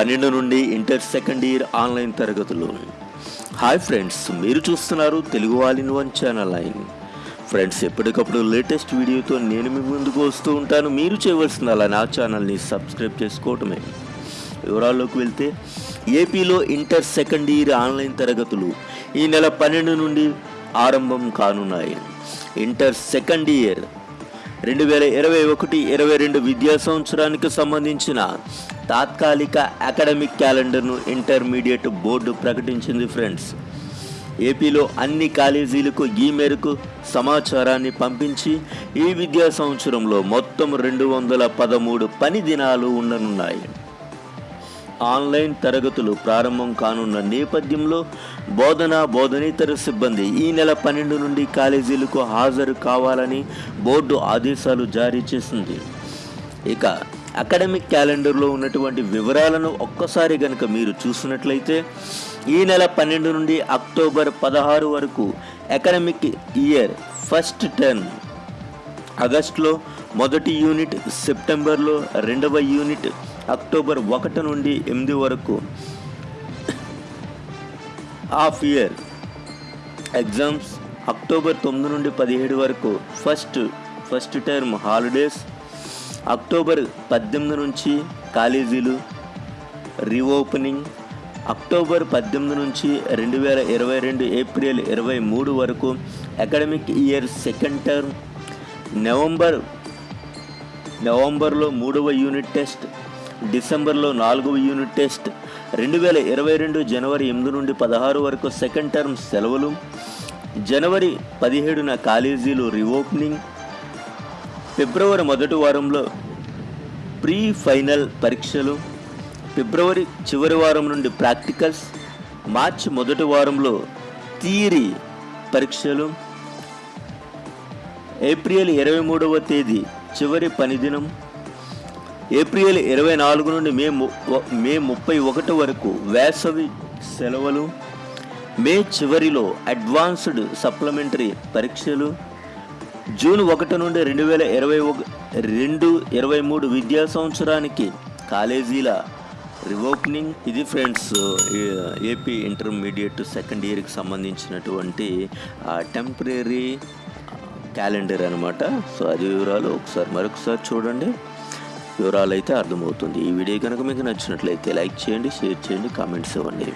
పన్నెండు నుండి inter second year online తరగతులు. హాయ్ ఫ్రెండ్స్ మీరు చూస్తున్నారు Telugu all in one channel line friends ఎప్పటికప్పుడు లేటెస్ట్ వీడియోతో నేను మీ ముందుకు వస్తూ ఉంటాను. మీరు చేయవలసిన అలా నా ఛానల్ని సబ్స్క్రైబ్ చేసుకోవటమే. వివరాల్లోకి వెళ్తే ఏపీలో ఇంటర్ సెకండ్ ఇయర్ ఆన్లైన్ తరగతులు ఈ నెల పన్నెండు నుండి ఆరంభం కానున్నాయి. ఇంటర్ సెకండ్ ఇయర్ రెండు వేల ఇరవై ఒకటి ఇరవై రెండు విద్యా సంవత్సరానికి సంబంధించిన తాత్కాలిక అకాడమిక్ క్యాలెండర్ను ఇంటర్మీడియట్ బోర్డు ప్రకటించింది ఫ్రెండ్స్. ఏపీలో అన్ని కాలేజీలకు ఈ మేరకు సమాచారాన్ని పంపించి ఈ విద్యా సంవత్సరంలో మొత్తం రెండు వందల పదమూడు పని దినాలు ఉండనున్నాయి. ఆన్లైన్ తరగతులు ప్రారంభం కానున్న నేపథ్యంలో బోధన బోధనేతర సిబ్బంది ఈ నెల పన్నెండు నుండి కాలేజీలకు హాజరు కావాలని బోర్డు ఆదేశాలు జారీ చేసింది. ఇక అకాడమిక్ క్యాలెండర్లో ఉన్నటువంటి వివరాలను ఒక్కసారి గనుక మీరు చూసినట్లయితే ఈ నెల పన్నెండు నుండి అక్టోబర్ పదహారు వరకు అకాడమిక్ ఇయర్ ఫస్ట్ టర్మ్ ఆగస్టులో మొదటి యూనిట్ సెప్టెంబర్లో రెండవ యూనిట్ అక్టోబర్ ఒకటి నుండి ఎనిమిది వరకు హాఫ్ ఇయర్ ఎగ్జామ్స్. అక్టోబర్ తొమ్మిది నుండి పదిహేడు వరకు first first term holidays. October పద్దెనిమిది నుంచి కాలేజీలు రీఓపెనింగ్. అక్టోబర్ పద్దెనిమిది నుంచి రెండు వేల ఇరవై రెండు ఏప్రిల్ ఇరవై మూడు వరకు academic year second term. November నవంబర్లో మూడవ యూనిట్ టెస్ట్. డిసెంబర్లో నాలుగవ యూనిట్ టెస్ట్. రెండు వేల ఇరవై రెండు జనవరి ఎనిమిది నుండి పదహారు వరకు సెకండ్ టర్మ్ సెలవులు. జనవరి పదిహేడున కాలేజీలు రీఓపెనింగ్. ఫిబ్రవరి మొదటి వారంలో ప్రీ ఫైనల్ పరీక్షలు. ఫిబ్రవరి చివరి వారం నుండి ప్రాక్టికల్స్. మార్చి మొదటి వారంలో థియరీ పరీక్షలు. ఏప్రిల్ ఇరవై మూడవ తేదీ చివరి పనిదినం. ఏప్రిల్ ఇరవై నాలుగు నుండి మే ము- మే ముప్పై ఒకటి వరకు వేసవి సెలవులు మే చివరిలో అడ్వాన్స్డ్ సప్లిమెంటరీ పరీక్షలు జూన్ ఒకటి నుండి రెండు వేల ఇరవై ఒక రెండు ఇరవై మూడు విద్యా సంవత్సరానికి కాలేజీల రివోపెనింగ్ ఇది ఫ్రెండ్స్ ఏపీ ఇంటర్మీడియట్ సెకండ్ ఇయర్కి సంబంధించినటువంటి టెంపరీ క్యాలెండర్ అనమాట సో అది వివరాలు ఒకసారి మరొకసారి చూడండి. వివరాలు అయితే అర్థమవుతుంది. ఈ వీడియో కనుక మీకు నచ్చినట్లయితే లైక్ చేయండి షేర్ చేయండి కామెంట్స్ ఇవ్వండి.